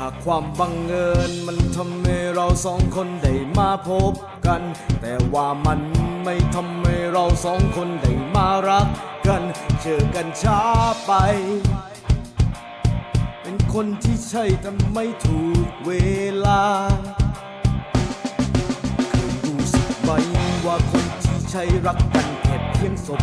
หากความบังเอิญมันทำให้เราสองคนได้มาพบกัน แต่ว่ามันไม่ทำให้เราสองคนได้มารักกัน เจอกันช้าไป คนที่ใช่แต่ไม่ถูกเวลาเคยรู้สึกไหมว่าคนที่ใช่รักกันแค่เพียงศพ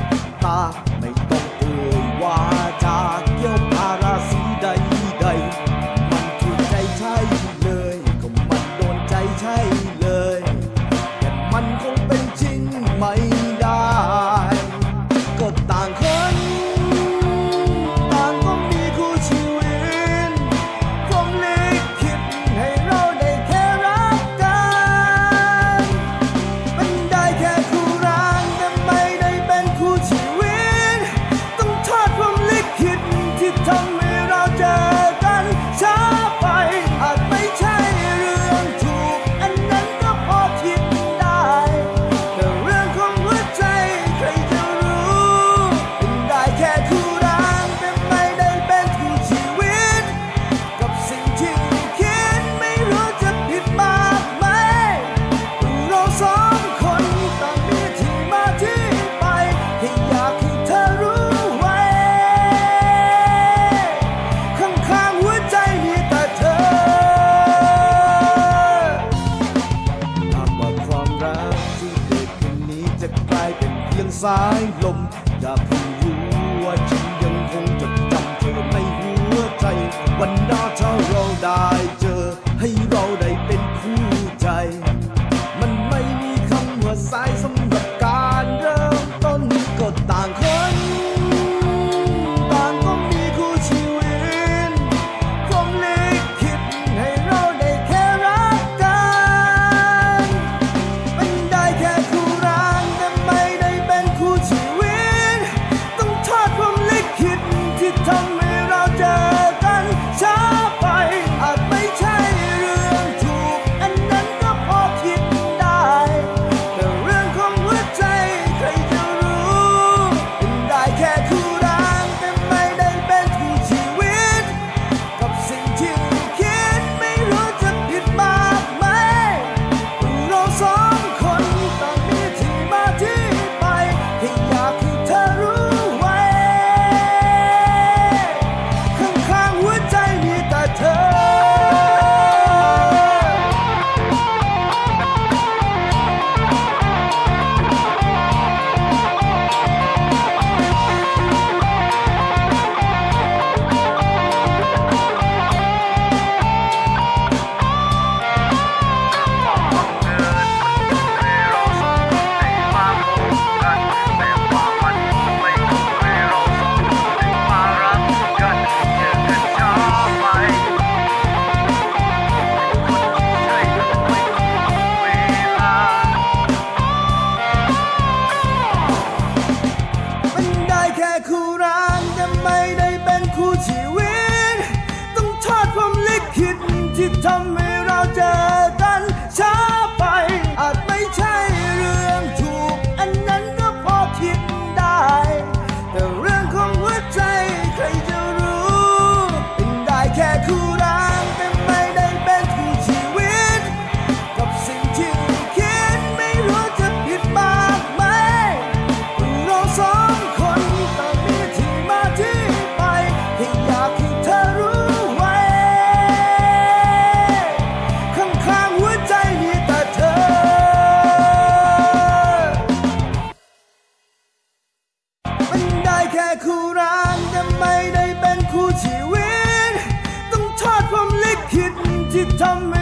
ายลม อย่าเรู้ว่าฉันยังคงจดจำเธอในหัวใจ วันหนาถ้าเราได้เจอ ให้เราได้เป็นคู่ใจ มันไม่มีคำว่าสายสม ไม่ได้เป็นคู่ชีวิต ต้องโทษความลิขิตที่ทำ